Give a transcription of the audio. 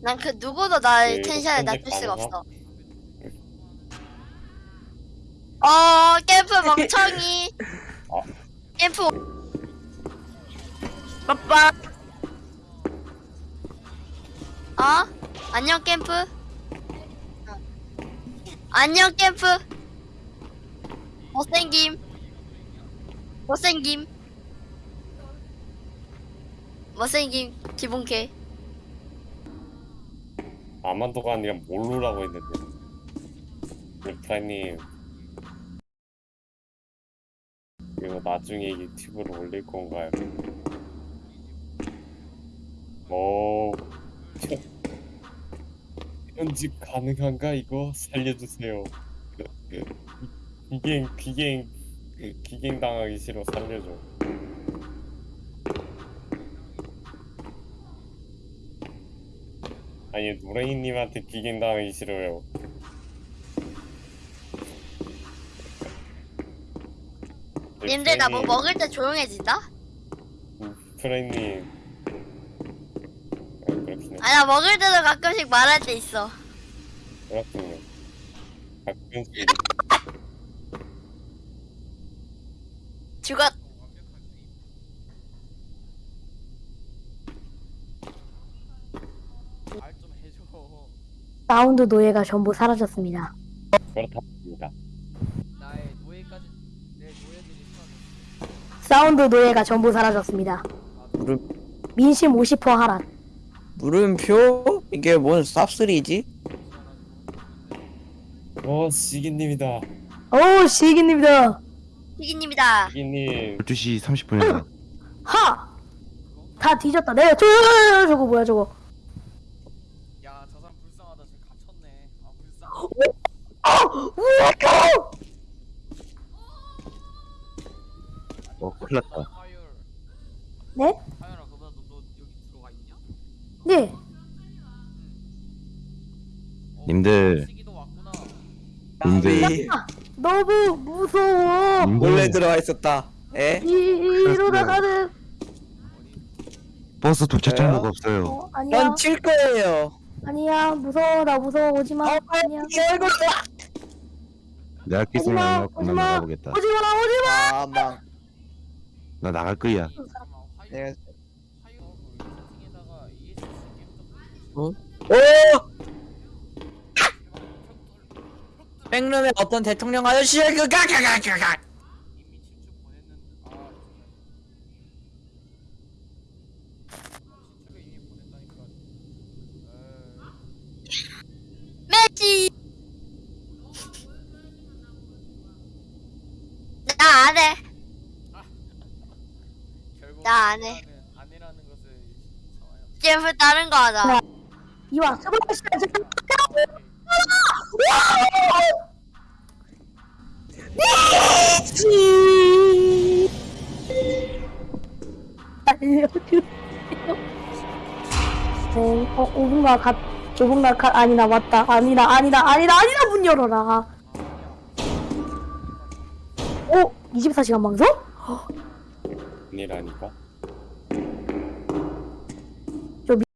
난 그 누구도 날 네, 텐션에 낮출 수가? 없어. 어, 캠프 멍청이. 어. 캠프. 빠빠. 어? 안녕 캠프. 안녕 캠프. 못생김. 못생김. 못생김 기본캐. 아만도가 아니라 몰루라고 했는데. 레프라님. 이거 나중에 유튜브로 올릴 건가요? 오 편집 가능한가 이거? 살려주세요. 비갱 비갱 비갱 당하기 싫어 살려줘 아니 노랭이님한테 비갱 당하기 싫어요 님들 나 뭐 먹을 때 조용해진다? 프라이님 아, 그렇긴 해아나 먹을 때도 가끔씩 말할 때 있어. 그렇군요 가끔씩 죽었. 말 좀 해줘. 사운드 노예가 전부 사라졌습니다. 그렇답니다 나의 노예까지 내 노예들이. 사운드 노예가 전부 사라졌습니다. 물음, 민심 50% 하락. 물음표? 이게 뭔 쌉쓰리지? 어 시기님이다 오, 시기님이다. 피기님이다. 시기님 12시 30분에 하! 다 뒤졌다. 내가 저, 저거 뭐야, 저거. 야, 저 사람 불쌍하다. 저 갇혔네. 아, 불쌍. 어 큰일 났다. 네? 하율아, 그보다 너, 너 여기 들어가 있냐? 네. 어, 님들. 시기도 왔구나. 님들 나비 너무 무서워. 몰래 들어와 있었다. 에? 이, 이러다가는. 버스 도착? 정보가 없어요 어, 아니야. 전칠 거예요. 아니야. 무서워. 나 무서워. 오지 마. 어, 아니야. 내가 오지마, 나 오지마. 나가보겠다 오지 마. 오지 마. 아, 망. 나 나갈 거야. 내가 어? 오! 백룸의 어떤 대통령 아저씨의 그 가가가가가 이미 친추 보냈는데 아 친추를 이미 보냈다니까 에이. 매지. 나 안 해. 결국 나 안 해. 아내라는- 아내라는 것을 캠프 다른 거 하자. 이와 스물시 알려주세요. 어, 어, 5분간 가, 5분간 가, 아니다, 맞다. 아니다, 아니다, 아니다, 아니다, 문 열어라. 오, 24시간 방송? 아니라니까